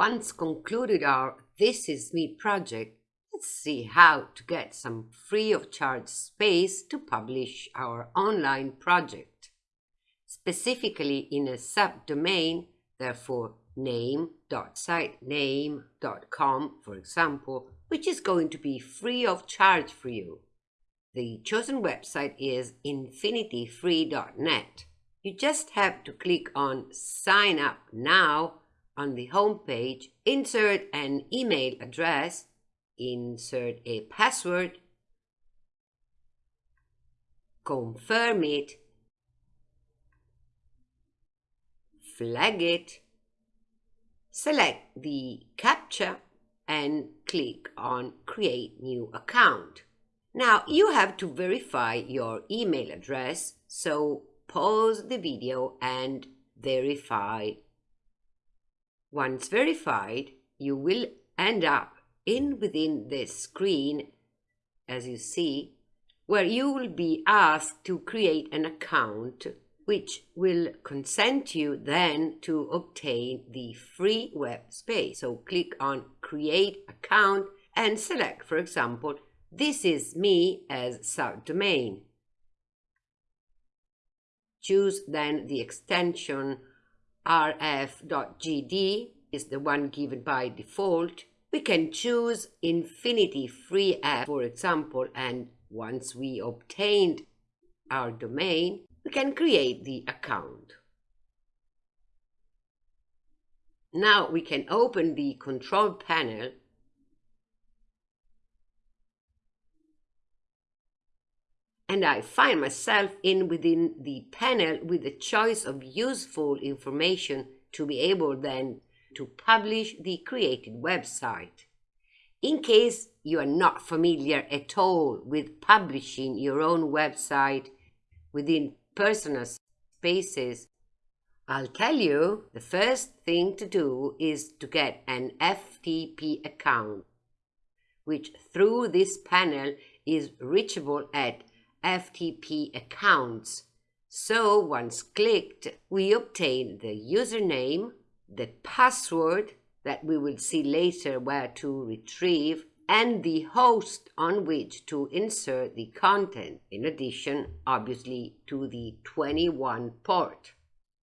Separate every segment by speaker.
Speaker 1: Once concluded our This Is Me project, let's see how to get some free of charge space to publish our online project. Specifically in a subdomain, therefore name.sitename.com, for example, which is going to be free of charge for you. The chosen website is infinityfree.net. You just have to click on Sign Up Now on the home page, insert an email address, insert a password, confirm it, flag it, select the CAPTCHA and click on Create New Account. Now you have to verify your email address, so pause the video and verify. Once verified, you will end up in within this screen, as you see, where you will be asked to create an account which will consent you then to obtain the free web space. So click on create account and select, for example, this is me as subdomain. Choose then the extension rf.gd is the one given by default. We can choose Infinity Free App, for example, and once we obtained our domain, we can create the account. Now we can open the control panel and I find myself in within the panel with a choice of useful information to be able then to publish the created website. In case you are not familiar at all with publishing your own website within personal spaces, I'll tell you the first thing to do is to get an FTP account, which through this panel is reachable at FTP accounts. So once clicked, we obtain the username, the password that we will see later where to retrieve, and the host on which to insert the content, in addition, obviously, to the 21 port.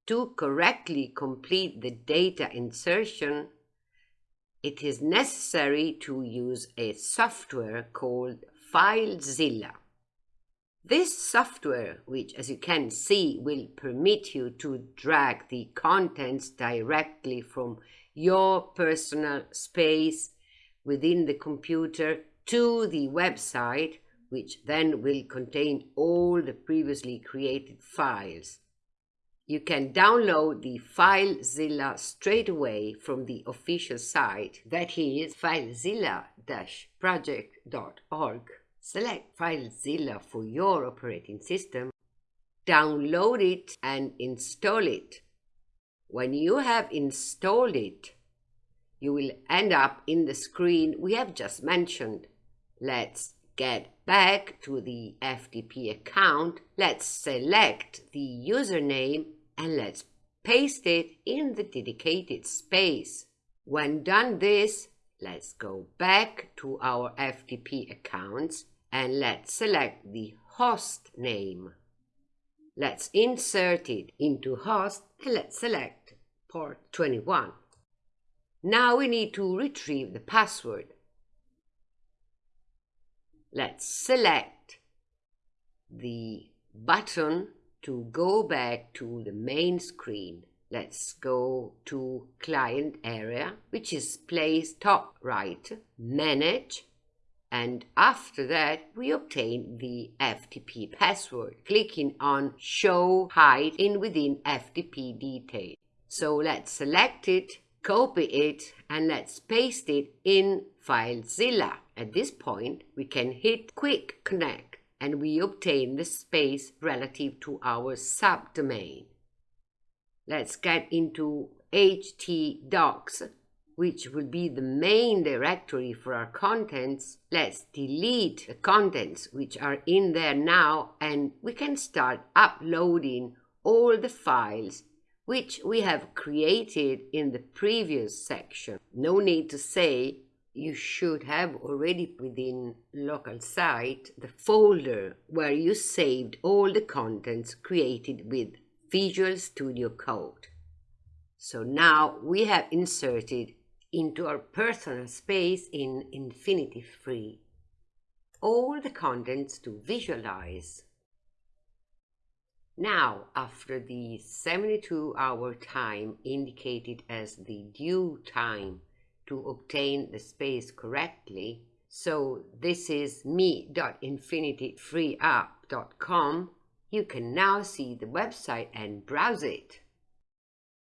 Speaker 1: To correctly complete the data insertion, it is necessary to use a software called FileZilla. This software, which as you can see will permit you to drag the contents directly from your personal space within the computer to the website, which then will contain all the previously created files. You can download the FileZilla straight away from the official site, that is filezilla-project.org. Select FileZilla for your operating system, download it and install it. When you have installed it, you will end up in the screen we have just mentioned. Let's get back to the FTP account. Let's select the username and let's paste it in the dedicated space. When done this, let's go back to our FTP accounts and let's select the host name. Let's insert it into host and let's select port 21. Now we need to retrieve the password. Let's select the button to go back to the main screen. Let's go to client area, which is placed top right, manage, and after that we obtain the FTP password clicking on show hide in within FTP detail. So let's select it, copy it and let's paste it in FileZilla. At this point we can hit quick connect and we obtain the space relative to our subdomain. Let's get into htdocs which will be the main directory for our contents, let's delete the contents which are in there now and we can start uploading all the files which we have created in the previous section. No need to say you should have already within local site the folder where you saved all the contents created with Visual Studio Code. So now we have inserted into our personal space in Infinity Free all the contents to visualize. Now, after the 72 hour time indicated as the due time to obtain the space correctly, so this is me.infinityfreeapp.com, you can now see the website and browse it.